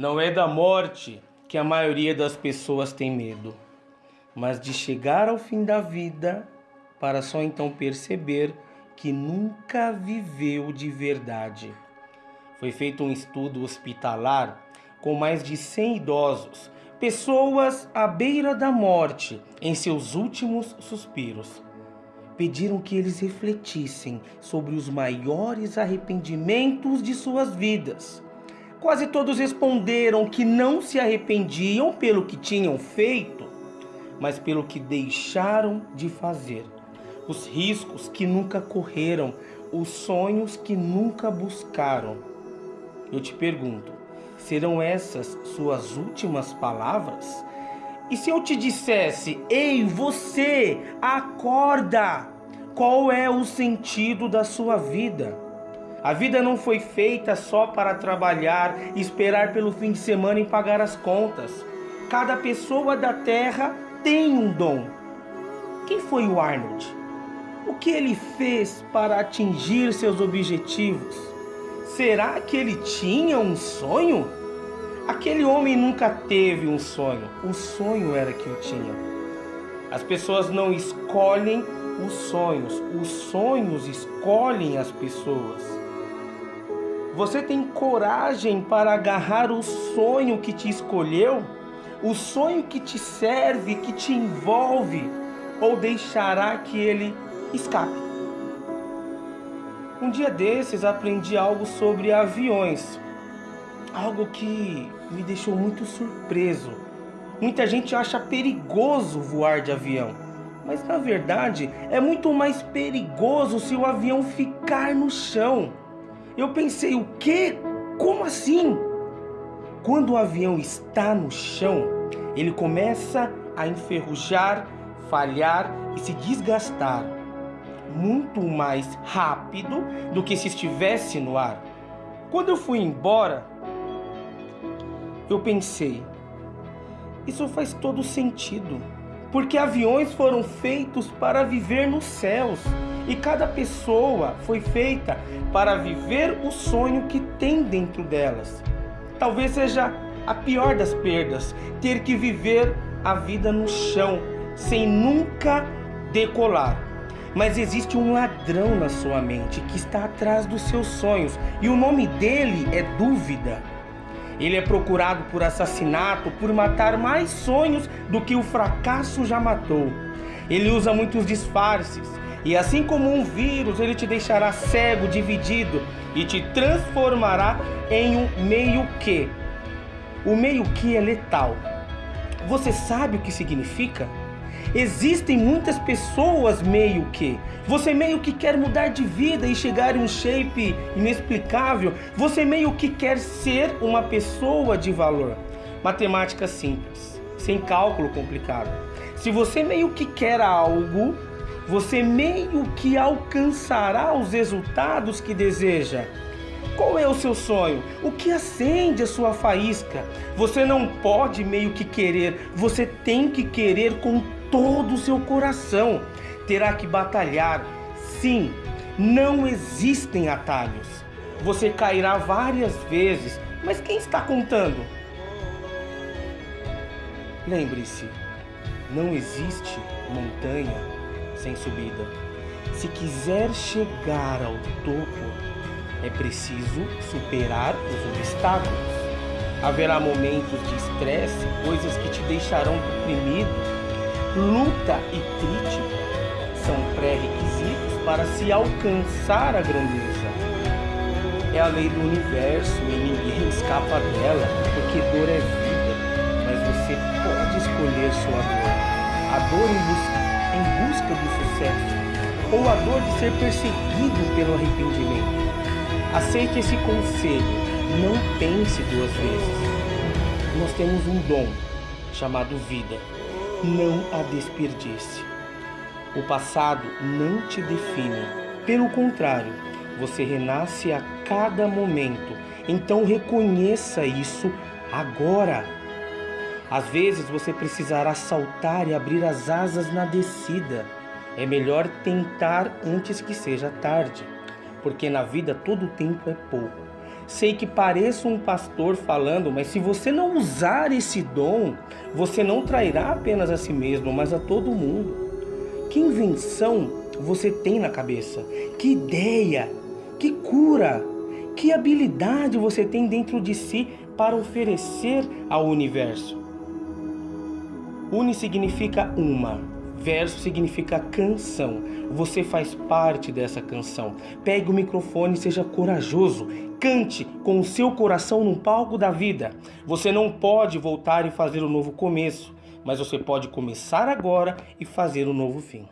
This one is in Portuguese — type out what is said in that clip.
Não é da morte que a maioria das pessoas tem medo, mas de chegar ao fim da vida para só então perceber que nunca viveu de verdade. Foi feito um estudo hospitalar com mais de 100 idosos, pessoas à beira da morte, em seus últimos suspiros. Pediram que eles refletissem sobre os maiores arrependimentos de suas vidas Quase todos responderam que não se arrependiam pelo que tinham feito, mas pelo que deixaram de fazer. Os riscos que nunca correram, os sonhos que nunca buscaram. Eu te pergunto, serão essas suas últimas palavras? E se eu te dissesse, ei, você, acorda! Qual é o sentido da sua vida? A vida não foi feita só para trabalhar esperar pelo fim de semana e pagar as contas. Cada pessoa da Terra tem um dom. Quem foi o Arnold? O que ele fez para atingir seus objetivos? Será que ele tinha um sonho? Aquele homem nunca teve um sonho, o sonho era que o tinha. As pessoas não escolhem os sonhos, os sonhos escolhem as pessoas. Você tem coragem para agarrar o sonho que te escolheu? O sonho que te serve, que te envolve? Ou deixará que ele escape? Um dia desses aprendi algo sobre aviões. Algo que me deixou muito surpreso. Muita gente acha perigoso voar de avião. Mas na verdade é muito mais perigoso se o avião ficar no chão. Eu pensei, o quê? Como assim? Quando o avião está no chão, ele começa a enferrujar, falhar e se desgastar muito mais rápido do que se estivesse no ar. Quando eu fui embora, eu pensei, isso faz todo sentido, porque aviões foram feitos para viver nos céus. E cada pessoa foi feita para viver o sonho que tem dentro delas. Talvez seja a pior das perdas, ter que viver a vida no chão, sem nunca decolar. Mas existe um ladrão na sua mente que está atrás dos seus sonhos, e o nome dele é dúvida. Ele é procurado por assassinato, por matar mais sonhos do que o fracasso já matou. Ele usa muitos disfarces, e assim como um vírus, ele te deixará cego, dividido e te transformará em um meio que. O meio que é letal. Você sabe o que significa? Existem muitas pessoas meio que. Você meio que quer mudar de vida e chegar em um shape inexplicável. Você meio que quer ser uma pessoa de valor. Matemática simples, sem cálculo complicado. Se você meio que quer algo, você meio que alcançará os resultados que deseja. Qual é o seu sonho? O que acende a sua faísca? Você não pode meio que querer, você tem que querer com todo o seu coração. Terá que batalhar. Sim, não existem atalhos. Você cairá várias vezes, mas quem está contando? Lembre-se, não existe montanha sem subida. Se quiser chegar ao topo, é preciso superar os obstáculos. Haverá momentos de estresse, coisas que te deixarão deprimido. Luta e crítica são pré-requisitos para se alcançar a grandeza. É a lei do universo e ninguém escapa dela, porque dor é vida, mas você pode escolher sua dor. A dor em busca em busca do sucesso, ou a dor de ser perseguido pelo arrependimento. Aceite esse conselho, não pense duas vezes. Nós temos um dom chamado vida, não a desperdice. O passado não te define, pelo contrário, você renasce a cada momento, então reconheça isso agora. Às vezes você precisará saltar e abrir as asas na descida. É melhor tentar antes que seja tarde, porque na vida todo tempo é pouco. Sei que pareço um pastor falando, mas se você não usar esse dom, você não trairá apenas a si mesmo, mas a todo mundo. Que invenção você tem na cabeça? Que ideia? Que cura? Que habilidade você tem dentro de si para oferecer ao universo? Uni significa uma, verso significa canção. Você faz parte dessa canção. Pegue o microfone e seja corajoso. Cante com o seu coração no palco da vida. Você não pode voltar e fazer um novo começo, mas você pode começar agora e fazer um novo fim.